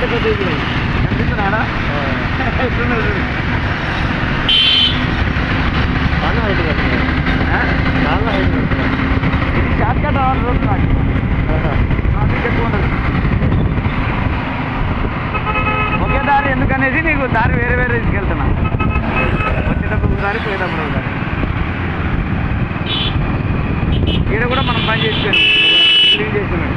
కనిపిస్తున్నాడా ఎట్లున్నాడు చాలా హైట్ చాలా హైట్ ఇది షార్ట్ కట్ రోజు నాకు ట్రాఫిక్ ఎక్కువ ఉండదు ఒకే దారి ఎందుకనేసి నీకు దారి వేరే వేరే తీసుకెళ్తున్నా వచ్చేటప్పుడు దారి పోయేటప్పుడు దారి ఈడ కూడా మనం పని చేసుకోండి క్లీన్ చేసుకున్నాం